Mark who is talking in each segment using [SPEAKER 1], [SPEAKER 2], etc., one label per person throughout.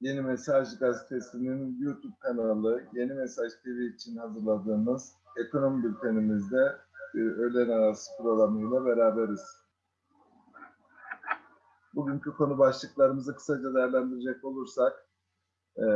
[SPEAKER 1] Yeni Mesaj Gazetesi'nin YouTube kanalı Yeni Mesaj TV için hazırladığımız ekonomi bültenimizde e, öğlen arası programıyla beraberiz. Bugünkü konu başlıklarımızı kısaca değerlendirecek olursak, e,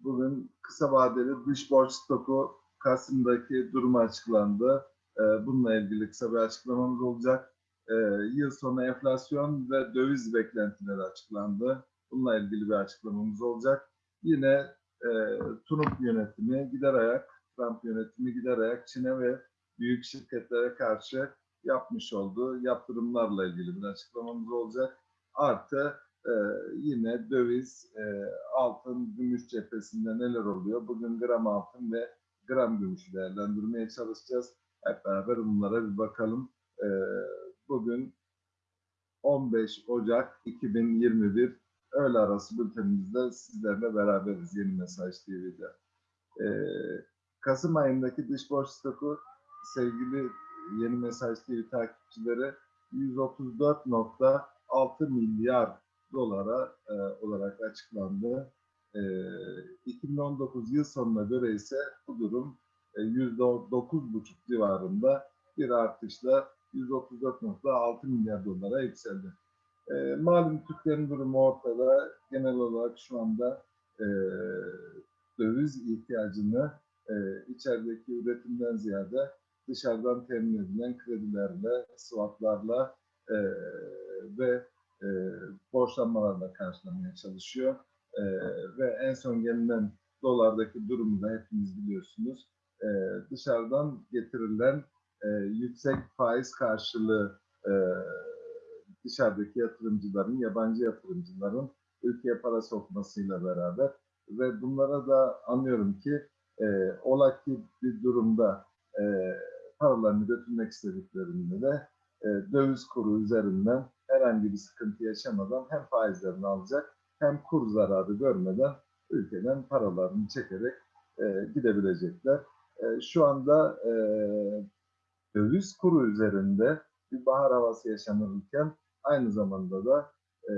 [SPEAKER 1] bugün kısa vadeli dış borç stoku Kasım'daki durumu açıklandı. E, bununla ilgili kısa bir açıklamamız olacak. E, yıl sonu enflasyon ve döviz beklentileri açıklandı. Bununla ilgili bir açıklamamız olacak. Yine e, Trump yönetimi gider ayak, Trump yönetimi gider ayak Çin'e ve büyük şirketlere karşı yapmış olduğu yaptırımlarla ilgili bir açıklamamız olacak. Artı e, yine döviz, e, altın, gümüş cephesinde neler oluyor? Bugün gram altın ve gram gümüşü değerlendirmeye çalışacağız. Hep beraber bunlara bir bakalım. E, bugün 15 Ocak 2021 öğle arası bültenimizde sizlerle beraberiz Yeni Mesaj TV'de. Ee, Kasım ayındaki dış borç stoku sevgili Yeni Mesaj TV takipçileri 134.6 milyar dolara e, olarak açıklandı. E, 2019 yıl sonuna göre ise bu durum e, %9,5 civarında bir artışla 134.6 milyar dolara yükseldi. E, malum Türklerin durumu ortada. Genel olarak şu anda e, döviz ihtiyacını e, içerideki üretimden ziyade dışarıdan temin edilen kredilerle, swaplarla e, ve e, borçlanmalarla karşılamaya çalışıyor. E, ve en son gelinen dolardaki durumu da hepiniz biliyorsunuz. E, dışarıdan getirilen e, yüksek faiz karşılığı e, dışarıdaki yatırımcıların, yabancı yatırımcıların ülkeye para sokmasıyla beraber ve bunlara da anlıyorum ki e, ola ki bir durumda e, paralarını götürmek istediklerinde de e, döviz kuru üzerinden herhangi bir sıkıntı yaşamadan hem faizlerini alacak hem kur zararı görmeden ülkeden paralarını çekerek e, gidebilecekler. E, şu anda e, döviz kuru üzerinde bir bahar havası yaşanırken aynı zamanda da e,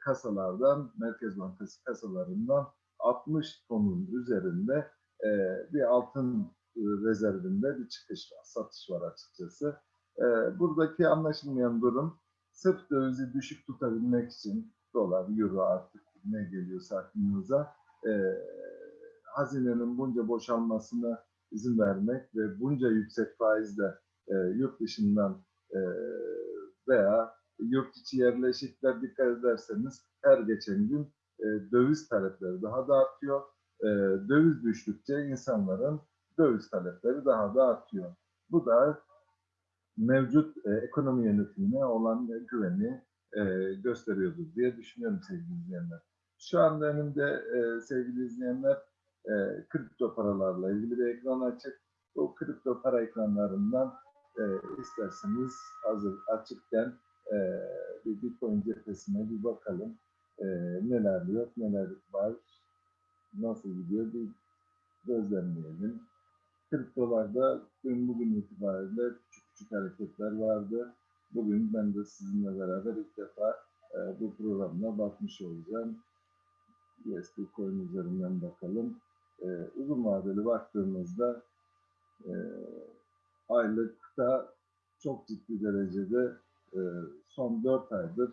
[SPEAKER 1] kasalardan, Merkez Bankası kasalarından 60 tonun üzerinde e, bir altın rezervinde bir çıkış var, satış var açıkçası. E, buradaki anlaşılmayan durum sırf dövizi düşük tutabilmek için dolar, euro artık ne geliyorsa aklınıza e, hazinenin bunca boşalmasına izin vermek ve bunca yüksek faizle e, yurt dışından e, veya yurt içi yerleşikler dikkat ederseniz her geçen gün e, döviz talepleri daha da artıyor. E, döviz düştükçe insanların döviz talepleri daha da artıyor. Bu da mevcut e, ekonomi yönetimine olan güveni e, gösteriyordur diye düşünüyorum sevgili izleyenler. Şu anda önümde e, sevgili izleyenler e, kripto paralarla ilgili bir ekran açık. Bu kripto para ekranlarından e, isterseniz hazır açıkken e, bir Bitcoin cephesine bir bakalım. E, neler yok, neler var, nasıl gidiyor bir gözlemleyelim. Kriptolarda dün bugün itibariyle küçük küçük hareketler vardı. Bugün ben de sizinle beraber ilk defa e, bu programda bakmış olacağım. USD coin üzerinden bakalım. E, uzun vadeli baktığımızda e, aylıkta çok ciddi derecede e, son 4 aydır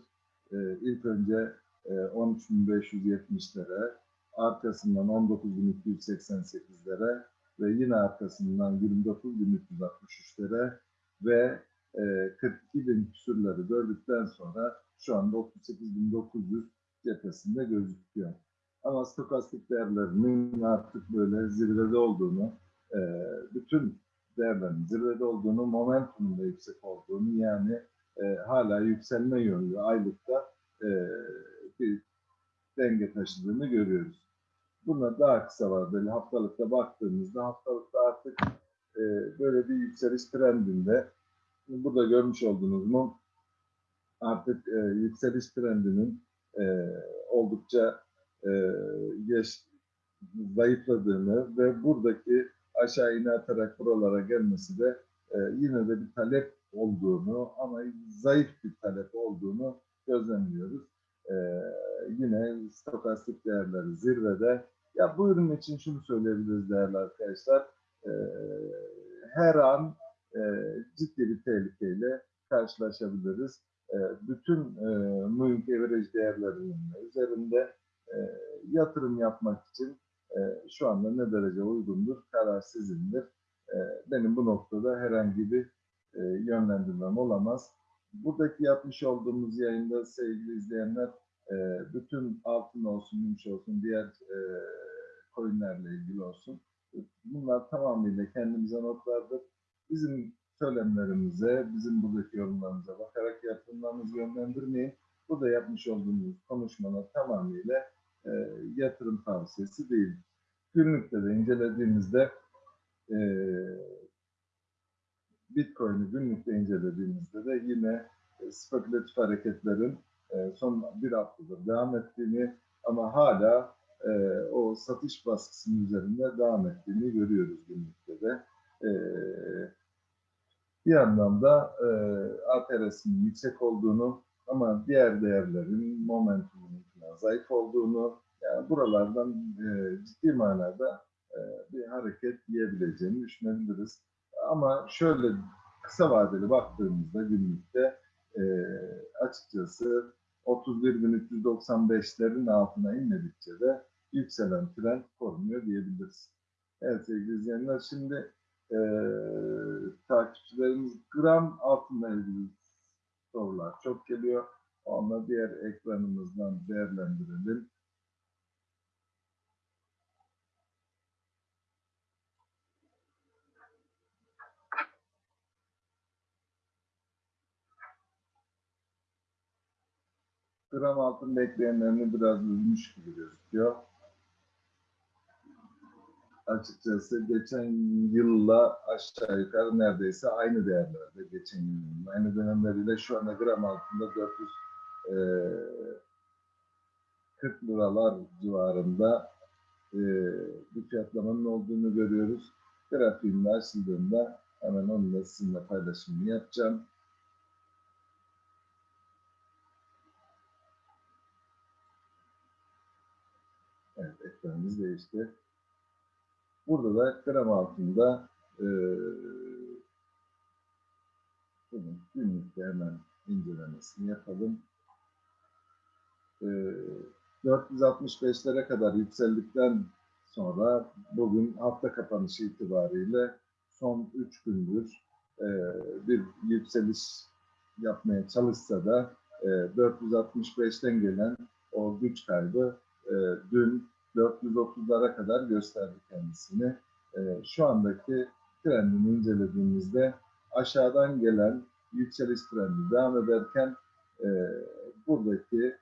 [SPEAKER 1] e, ilk önce e, 13.570'lere, arkasından 19.288'lere ve yine arkasından 29.363'lere ve e, 42.000 küsürleri gördükten sonra şu anda 38.900 cephesinde gözüküyor. Ama stokastik değerlerinin artık böyle zirvede olduğunu, e, bütün değerlerin zirvede olduğunu, momentumun da yüksek olduğunu yani e, hala yükselme yönlü aylıkta e, bir denge taşıdığını görüyoruz. Buna daha kısa vadeli haftalıkta baktığımızda haftalıkta artık e, böyle bir yükseliş trendinde burada görmüş olduğunuz mu artık e, yükseliş trendinin e, oldukça e, geç, zayıfladığını ve buradaki aşağı ine atarak buralara gelmesi de e, yine de bir talep olduğunu ama zayıf bir talep olduğunu gözlemliyoruz. Ee, yine stokastik değerleri zirvede. Ya bu ürün için şunu söyleyebiliriz değerli arkadaşlar. Ee, her an e, ciddi bir tehlikeyle karşılaşabiliriz. E, bütün e, moving average değerlerinin üzerinde e, yatırım yapmak için e, şu anda ne derece uygundur, karar sizindir. E, benim bu noktada herhangi bir yönlendirmem olamaz. Buradaki yapmış olduğumuz yayında sevgili izleyenler e, bütün altın olsun, gümüş olsun, diğer e, coinlerle ilgili olsun. Bunlar tamamıyla kendimize notlardır. Bizim söylemlerimize, bizim buradaki yorumlarımıza bakarak yatırımlarınızı yönlendirmeyin. Burada yapmış olduğumuz konuşmalar tamamıyla e, yatırım tavsiyesi değil. Günlükte de incelediğimizde e, Bitcoin'i günlükte incelediğimizde de yine e, spekülatif hareketlerin e, son bir haftadır devam ettiğini ama hala e, o satış baskısının üzerinde devam ettiğini görüyoruz günlükte de. Bir yandan da e, ATRS'in yüksek olduğunu ama diğer değerlerin momentumunun zayıf olduğunu yani buralardan ciddi manada bir hareket yiyebileceğini düşünebiliriz. Ama şöyle kısa vadeli baktığımızda günlükte e, açıkçası 31.395'lerin altına inmedikçe de yükselen trend korunuyor diyebiliriz. Evet sevgili izleyenler şimdi e, takipçilerimiz gram altınla ilgili sorular çok geliyor. Onları diğer ekranımızdan değerlendirelim. Gram altın bekleyenlerini biraz üzmüş gibi gözüküyor. Açıkçası geçen yılla aşağı yukarı neredeyse aynı değerlerde geçen yılın aynı dönemleriyle şu anda gram altında 440 liralar civarında e, bir fiyatlamanın olduğunu görüyoruz. Grafiğimde açıldığında hemen onunla sizinle paylaşımını yapacağım. Evet, ekranımız değişti. Burada da gram altında e, bunun günlükte hemen incelemesini yapalım. E, 465'lere kadar yükseldikten sonra bugün hafta kapanışı itibariyle son 3 gündür e, bir yükseliş yapmaya çalışsa da e, 465'ten gelen o güç kaybı e, dün 430'lara kadar gösterdi kendisini. E, şu andaki trendini incelediğimizde aşağıdan gelen yükseliş trendi devam ederken e, buradaki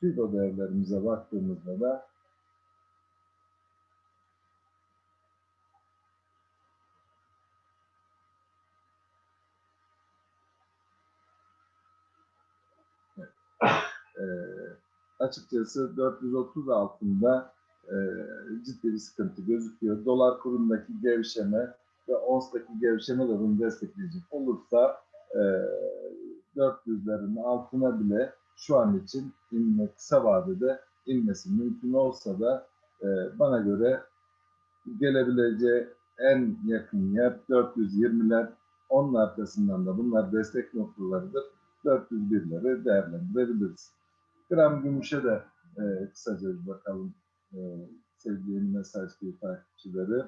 [SPEAKER 1] FIBO değerlerimize baktığımızda da e, açıkçası 430 altında e, ciddi bir sıkıntı gözüküyor. Dolar kurundaki gevşeme ve ONS'taki gevşeme de bunu destekleyecek olursa e, 400'lerin altına bile şu an için inme, kısa vadede inmesi mümkün olsa da e, bana göre gelebileceği en yakın yer 420'ler. Onun arkasından da bunlar destek noktalarıdır. 401'leri değerlendirebiliriz. Gram gümüşe de e, kısaca bir bakalım e, sevgili mesaj gibi takipçileri.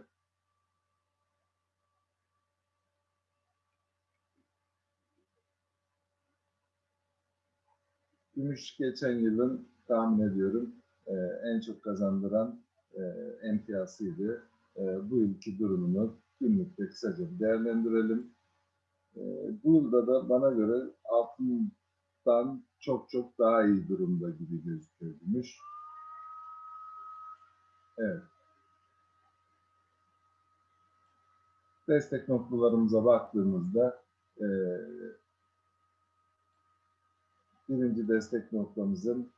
[SPEAKER 1] Gümüş geçen yılın tahmin ediyorum e, en çok kazandıran e, emtiyasıydı. E, bu yılki durumunu günlükte kısaca değerlendirelim. E, bu yılda da bana göre altından çok çok daha iyi durumda gibi gözüküyor gümüş. Evet. Destek noktalarımıza baktığımızda e, birinci destek noktamızın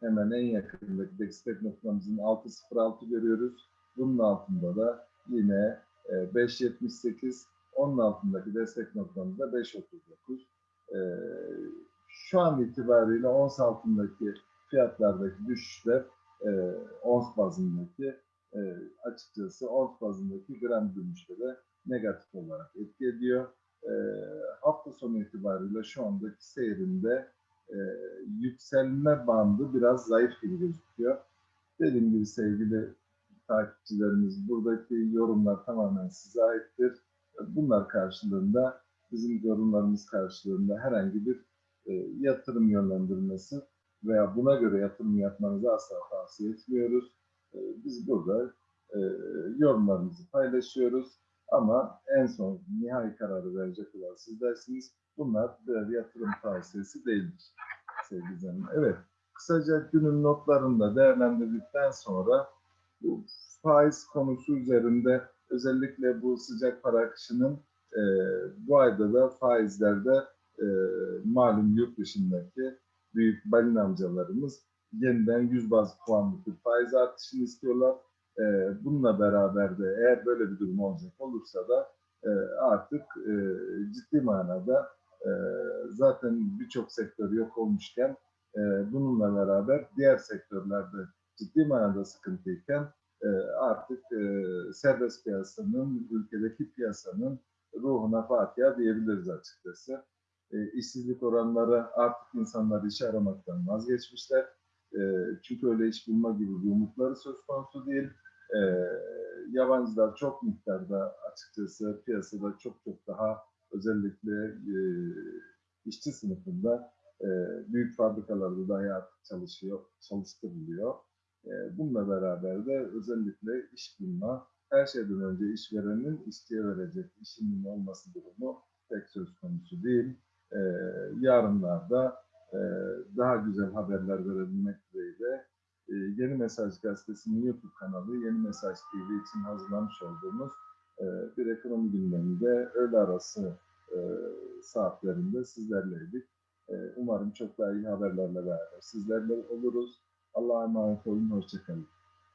[SPEAKER 1] hemen en yakındaki destek noktamızın 6.06 görüyoruz. Bunun altında da yine e, 5.78 onun altındaki destek noktamız da 5.39. E, şu an itibariyle ons altındaki fiyatlardaki düşüşler e, ons bazındaki e, açıkçası ons bazındaki gram gümüşlere negatif olarak etki ediyor. E, hafta sonu itibariyle şu andaki seyrinde e, yükselme bandı biraz zayıf gibi gözüküyor. Dediğim gibi sevgili takipçilerimiz buradaki yorumlar tamamen size aittir. Bunlar karşılığında bizim yorumlarımız karşılığında herhangi bir e, yatırım yönlendirmesi veya buna göre yatırım yapmanızı asla tavsiye etmiyoruz. E, biz burada e, yorumlarımızı paylaşıyoruz ama en son nihai kararı verecek olan sizlersiniz. Bunlar birer yatırım tavsiyesi değildir sevgili izleyenler. Evet, kısaca günün notlarını da değerlendirdikten sonra bu faiz konusu üzerinde özellikle bu sıcak para akışının e, bu ayda da faizlerde e, malum yurt dışındaki büyük balin amcalarımız yeniden 100 baz puanlık bir faiz artışını istiyorlar. E, bununla beraber de eğer böyle bir durum olacak olursa da e, artık e, ciddi manada e, zaten birçok sektör yok olmuşken e, bununla beraber diğer sektörlerde ciddi manada sıkıntıyken e, artık e, serbest piyasanın, ülkedeki piyasanın ruhuna Fatiha diyebiliriz açıkçası. E, işsizlik oranları artık insanlar iş aramaktan vazgeçmişler. E, çünkü öyle iş bulma gibi bir umutları söz konusu değil. E, yabancılar çok miktarda açıkçası piyasada çok çok daha özellikle e, işçi sınıfında e, büyük fabrikalarda dahi artık çalışıyor, çalıştırılıyor. E, bununla beraber de özellikle iş bulma, her şeyden önce işverenin işçiye verecek işinin olması durumu pek söz konusu değil. Yarınlarda e, daha güzel haberler verebilmek dileğiyle e, Yeni Mesaj Gazetesi'nin YouTube kanalı Yeni Mesaj TV için hazırlamış olduğumuz e, bir ekonomi gündeminde öğle arası e, saatlerinde sizlerleydik. E, umarım çok daha iyi haberlerle beraber sizlerle oluruz. Allah'a emanet olun, hoşçakalın.